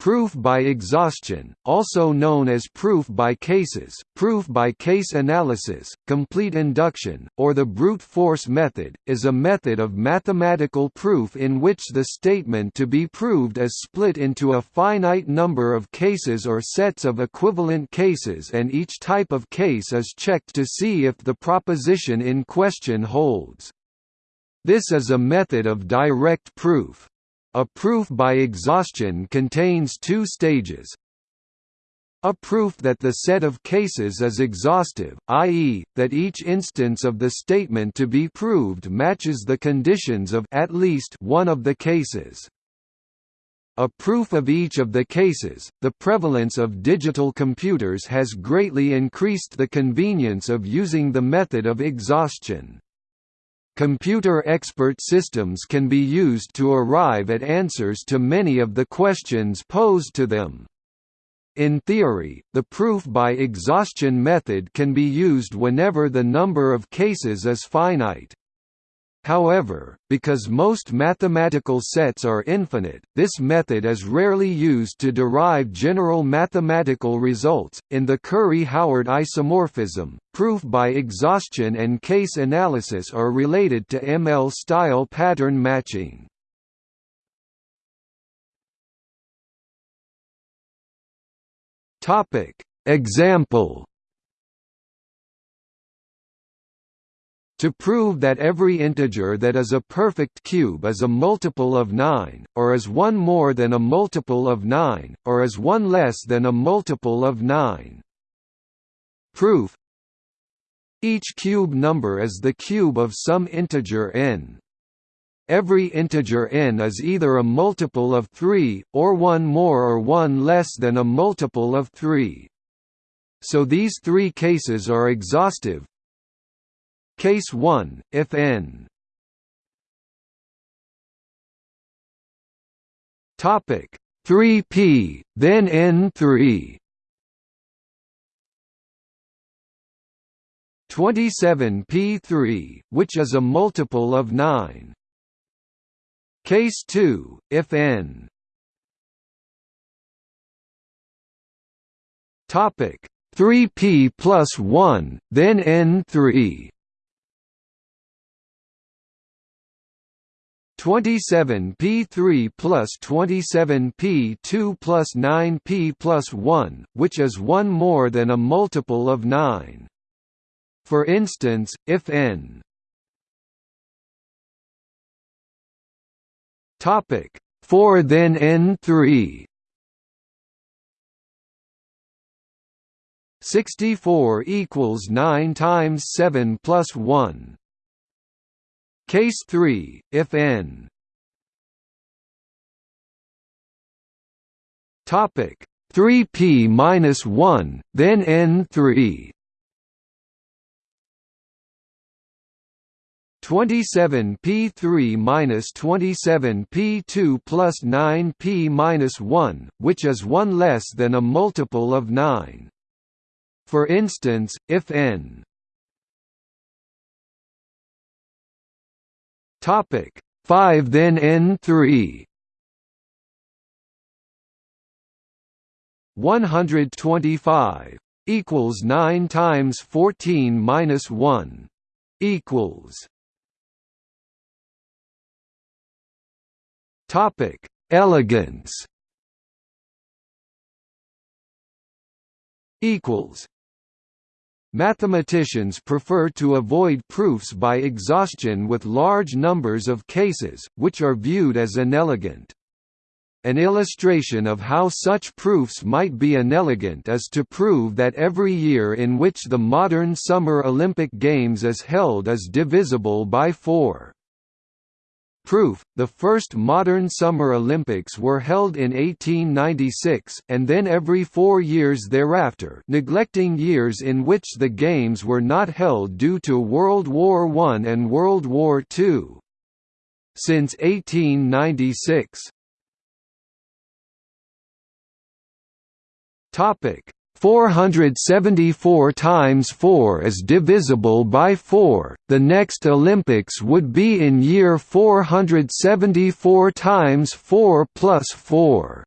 Proof by exhaustion, also known as proof by cases, proof by case analysis, complete induction, or the brute force method, is a method of mathematical proof in which the statement to be proved is split into a finite number of cases or sets of equivalent cases and each type of case is checked to see if the proposition in question holds. This is a method of direct proof. A proof by exhaustion contains two stages. A proof that the set of cases is exhaustive, i.e., that each instance of the statement to be proved matches the conditions of at least one of the cases. A proof of each of the cases, the prevalence of digital computers has greatly increased the convenience of using the method of exhaustion. Computer expert systems can be used to arrive at answers to many of the questions posed to them. In theory, the proof by exhaustion method can be used whenever the number of cases is finite. However, because most mathematical sets are infinite, this method is rarely used to derive general mathematical results. In the Curry-Howard isomorphism, proof by exhaustion and case analysis are related to ML-style pattern matching. Example To prove that every integer that is a perfect cube is a multiple of 9, or is one more than a multiple of 9, or is one less than a multiple of 9. Proof Each cube number is the cube of some integer n. Every integer n is either a multiple of 3, or one more or one less than a multiple of 3. So these three cases are exhaustive, Case 1, if n. Topic 3p, then n3 27p3, which is a multiple of 9. Case 2, if n. Topic 3p plus 1, then n3 27p3 plus 27p2 plus 9p plus 1, which is one more than a multiple of 9. For instance, if n topic 4 then n3 64 equals 9 times 7 plus 1 Case 3, if n. Topic 3p minus 1, then n3 27p3 minus 27p2 plus 9p minus 1, which is 1 less than a multiple of 9. For instance, if n Topic 5 then N3 125 equals 9 times 14 minus 1 equals Topic Elegance. Equals Mathematicians prefer to avoid proofs by exhaustion with large numbers of cases, which are viewed as inelegant. An illustration of how such proofs might be inelegant is to prove that every year in which the modern Summer Olympic Games is held is divisible by 4. Proof, the first modern Summer Olympics were held in 1896, and then every four years thereafter neglecting years in which the Games were not held due to World War I and World War II. Since 1896 Topic 474 times 4 is divisible by 4, the next Olympics would be in year 474 times 4 plus 4.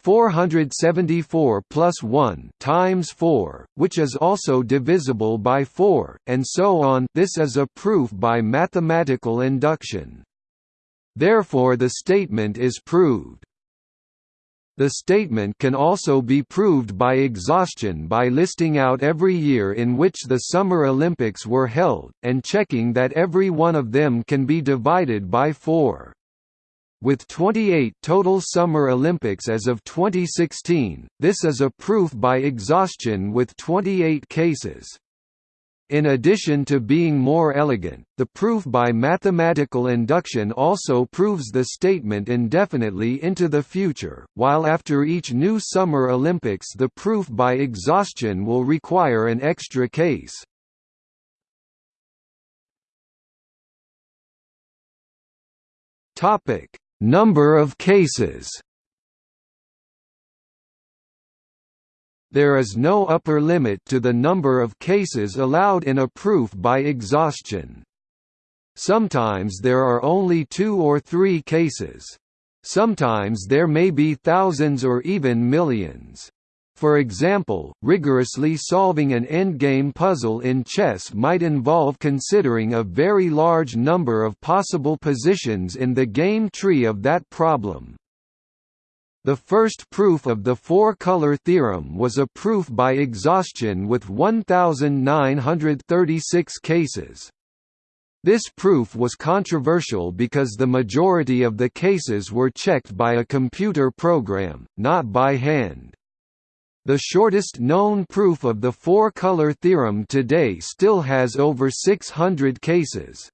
474 plus 1 times 4, which is also divisible by 4, and so on this is a proof by mathematical induction. Therefore the statement is proved. The statement can also be proved by exhaustion by listing out every year in which the Summer Olympics were held, and checking that every one of them can be divided by 4. With 28 total Summer Olympics as of 2016, this is a proof by exhaustion with 28 cases. In addition to being more elegant, the proof by mathematical induction also proves the statement indefinitely into the future, while after each new Summer Olympics the proof by exhaustion will require an extra case. Number of cases There is no upper limit to the number of cases allowed in a proof by exhaustion. Sometimes there are only two or three cases. Sometimes there may be thousands or even millions. For example, rigorously solving an endgame puzzle in chess might involve considering a very large number of possible positions in the game tree of that problem. The first proof of the four-color theorem was a proof by exhaustion with 1,936 cases. This proof was controversial because the majority of the cases were checked by a computer program, not by hand. The shortest known proof of the four-color theorem today still has over 600 cases.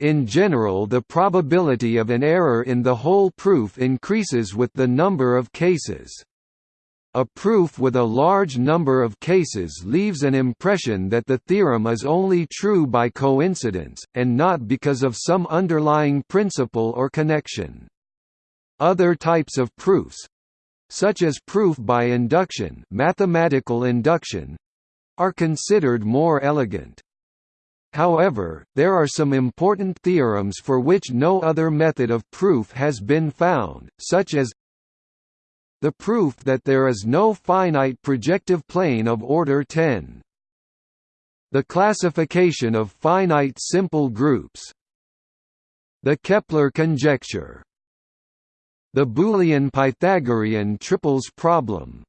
In general the probability of an error in the whole proof increases with the number of cases. A proof with a large number of cases leaves an impression that the theorem is only true by coincidence, and not because of some underlying principle or connection. Other types of proofs—such as proof by induction mathematical induction, are considered more elegant. However, there are some important theorems for which no other method of proof has been found, such as the proof that there is no finite projective plane of order 10. The classification of finite simple groups. The Kepler conjecture. The Boolean Pythagorean triples problem.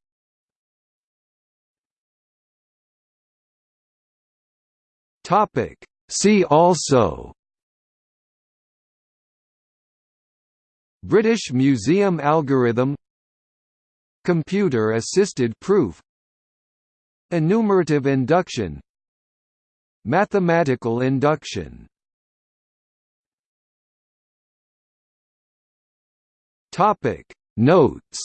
Topic. See also. British Museum algorithm. Computer-assisted proof. Enumerative induction. Mathematical induction. Topic. Notes